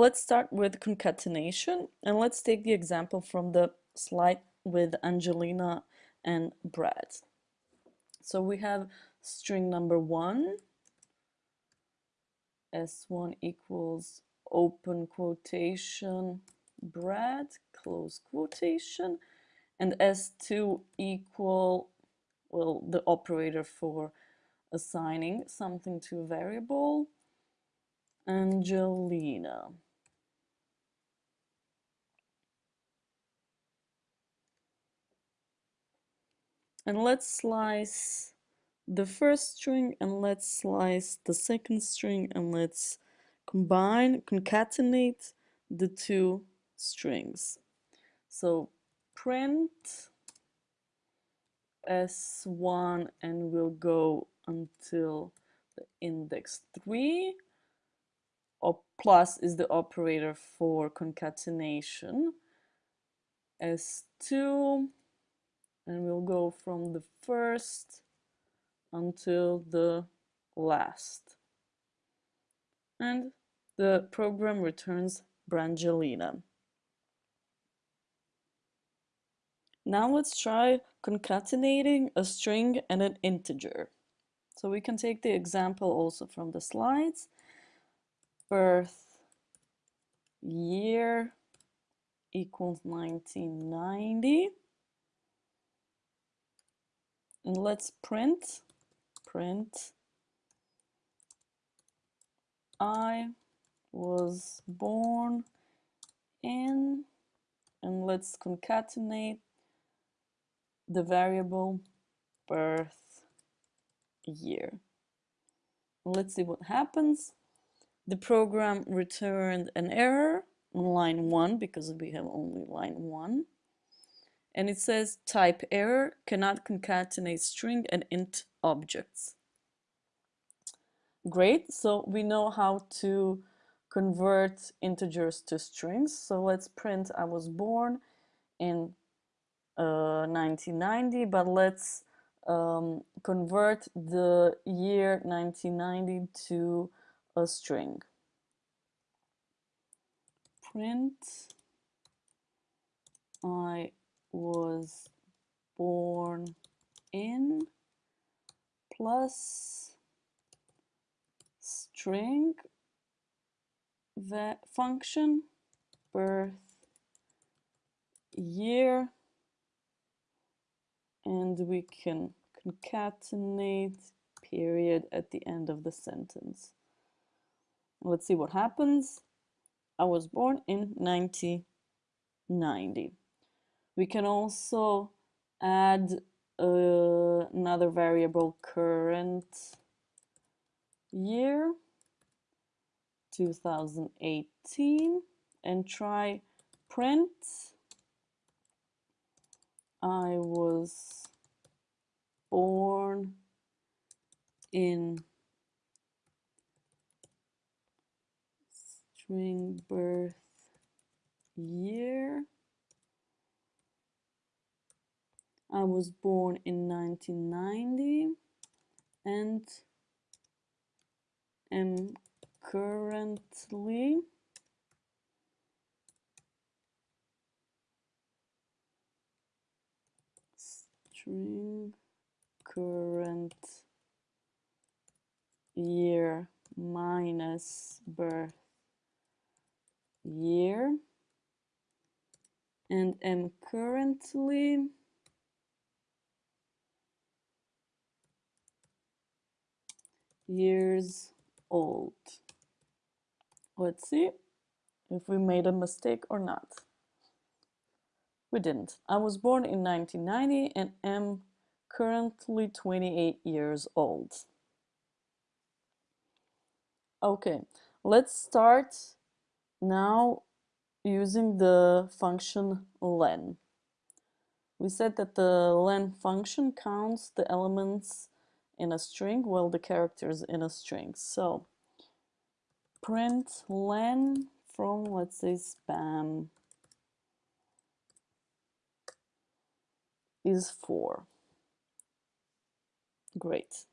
let's start with concatenation and let's take the example from the slide with Angelina and Brad. So we have string number one, S1 equals open quotation, Brad, close quotation, and S2 equal, well, the operator for assigning something to a variable, Angelina. And let's slice the first string and let's slice the second string and let's combine, concatenate the two strings. So print S1 and we'll go until the index 3 or plus is the operator for concatenation S2 and we'll go from the first until the last and the program returns Brangelina. Now let's try concatenating a string and an integer. So we can take the example also from the slides. Birth year equals 1990. And let's print, print, I was born in, and let's concatenate the variable birth year. Let's see what happens. The program returned an error on line 1 because we have only line 1. And it says type error cannot concatenate string and int objects. Great, so we know how to convert integers to strings. So let's print I was born in uh, 1990, but let's um, convert the year 1990 to a string. Print I was born in plus string the function birth year and we can concatenate period at the end of the sentence. Let's see what happens. I was born in 1990. We can also add uh, another variable current year 2018 and try print I was born in string birth year. I was born in 1990 and am currently string current year minus birth year and am currently years old. Let's see if we made a mistake or not. We didn't. I was born in 1990 and am currently 28 years old. Okay, let's start now using the function len. We said that the len function counts the elements in a string Well, the characters in a string. So print len from let's say spam is 4. Great.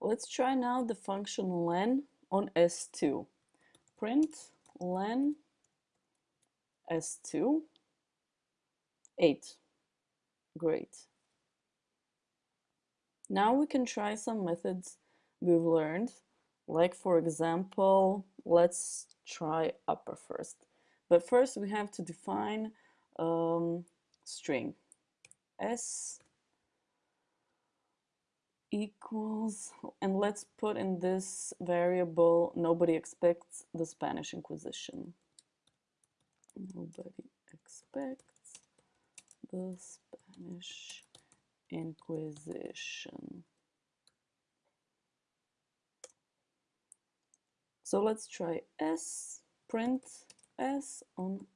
Let's try now the function len on S2. Print len S2, 8. Great. Now we can try some methods we've learned. Like for example, let's try upper first. But first we have to define um, string s equals, and let's put in this variable, nobody expects the Spanish Inquisition. Nobody expects the Spanish Inquisition. So let's try s, print s on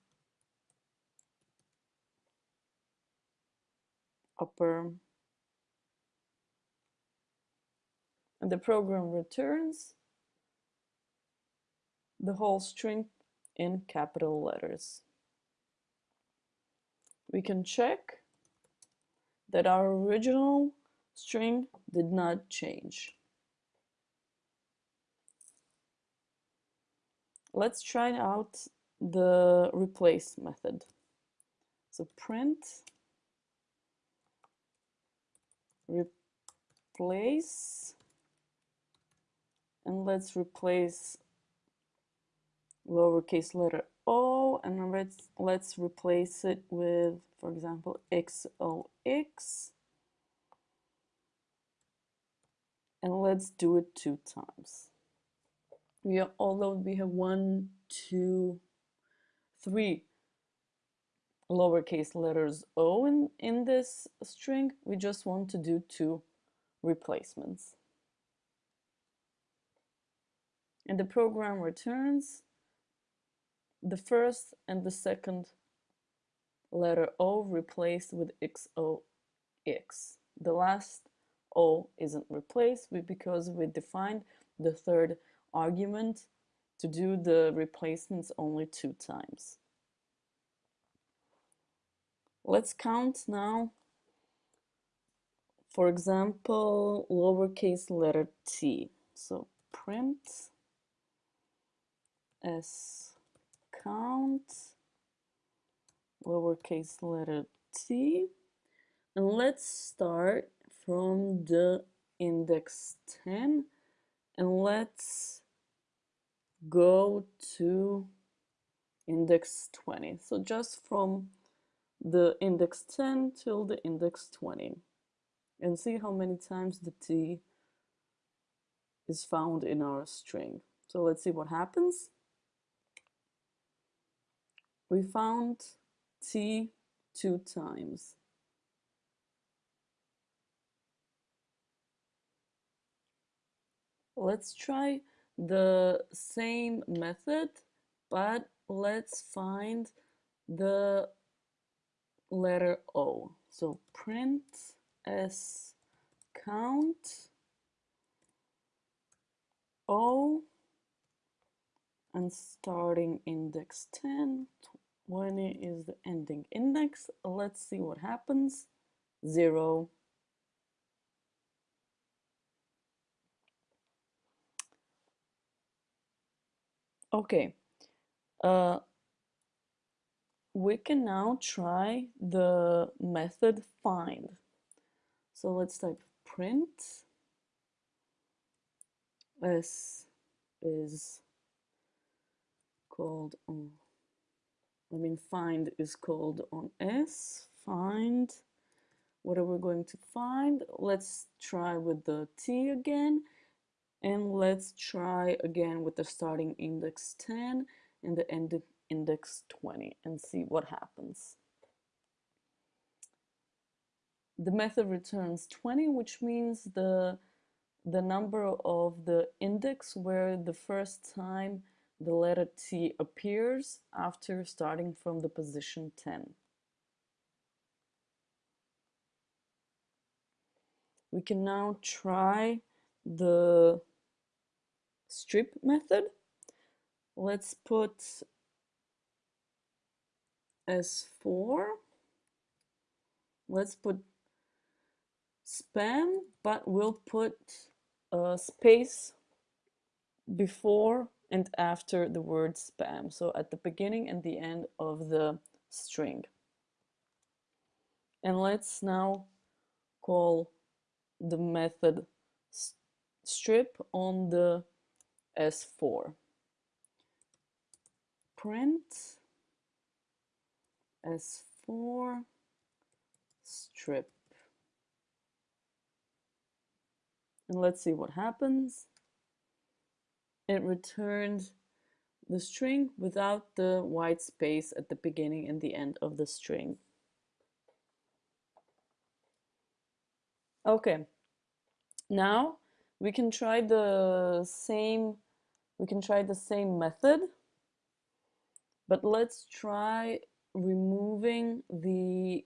upper and the program returns the whole string in capital letters. We can check that our original string did not change. Let's try out the replace method. So print replace and let's replace lowercase letter o and let's let's replace it with for example xox and let's do it two times. We are, although we have one two three lowercase letters o in in this string we just want to do two replacements. And the program returns the first and the second letter O replaced with XOX. The last O isn't replaced because we defined the third argument to do the replacements only two times. Let's count now, for example, lowercase letter t. So print s count lowercase letter t. And let's start from the index 10 and let's go to index 20 so just from the index 10 till the index 20 and see how many times the t is found in our string. So let's see what happens we found t two times. Let's try the same method, but let's find the letter O. So print s count O and starting index 10 20 is the ending index. Let's see what happens. 0. Okay. Uh, we can now try the method find. So let's type print s is called I mean find is called on S, find, what are we going to find? Let's try with the T again, and let's try again with the starting index 10 and the end index 20 and see what happens. The method returns 20, which means the, the number of the index where the first time the letter T appears after starting from the position 10. We can now try the strip method. Let's put S4. Let's put span, but we'll put a space before and after the word spam. So at the beginning and the end of the string. And let's now call the method strip on the S4. Print S4 strip. And let's see what happens. It returned the string without the white space at the beginning and the end of the string. Okay, now we can try the same we can try the same method but let's try removing the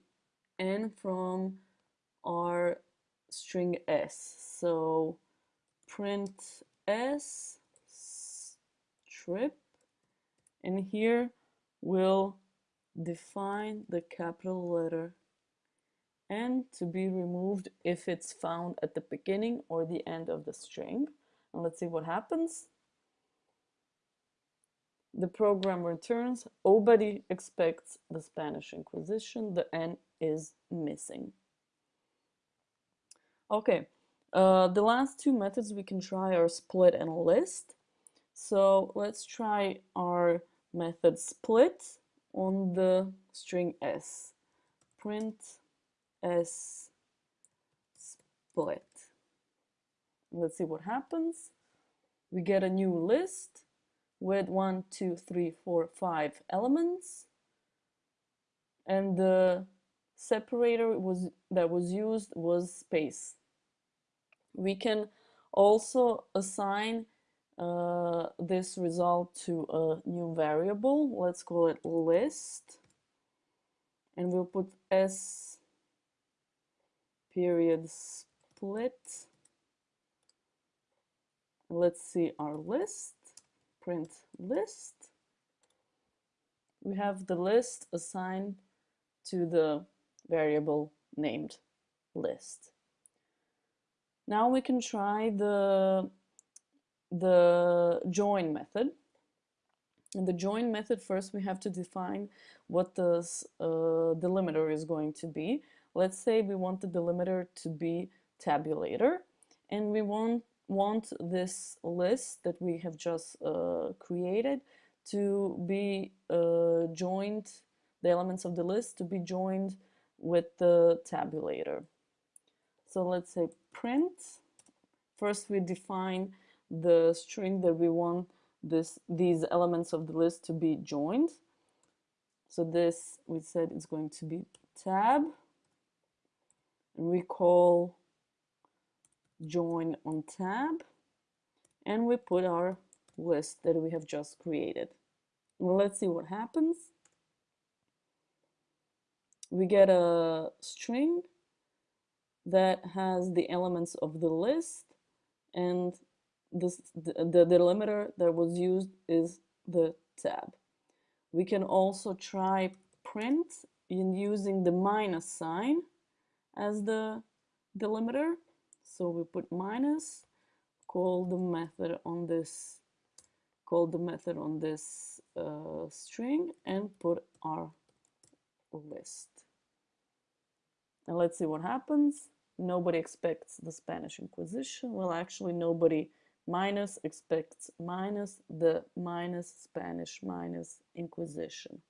n from our string s so print s strip and here we'll define the capital letter and to be removed if it's found at the beginning or the end of the string. And let's see what happens. The program returns, nobody expects the Spanish Inquisition, the N is missing. Okay, uh, the last two methods we can try are split and list. So let's try our method split on the string s. Print s split. Let's see what happens. We get a new list with one, two, three, four, five elements. And the separator was that was used was space. We can also assign uh, this result to a new variable. Let's call it list. And we'll put s period split. Let's see our list, print list. We have the list assigned to the variable named list. Now we can try the, the join method. In the join method, first we have to define what the uh, delimiter is going to be. Let's say we want the delimiter to be tabulator and we want, want this list that we have just uh, created to be uh, joined, the elements of the list to be joined with the tabulator. So let's say print. First we define the string that we want this these elements of the list to be joined. So this we said is going to be tab we call join on tab and we put our list that we have just created. Well, let's see what happens. We get a string that has the elements of the list and this, the, the delimiter that was used is the tab. We can also try print in using the minus sign as the delimiter. So we put minus, call the method on this, call the method on this uh, string and put our list. And let's see what happens. Nobody expects the Spanish Inquisition. Well, actually nobody minus expects minus the minus Spanish minus Inquisition.